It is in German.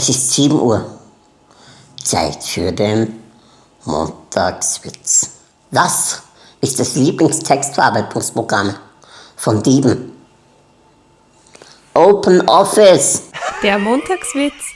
Es ist 7 Uhr. Zeit für den Montagswitz. Was ist das Lieblingstextverarbeitungsprogramm von Dieben? Open Office. Der Montagswitz.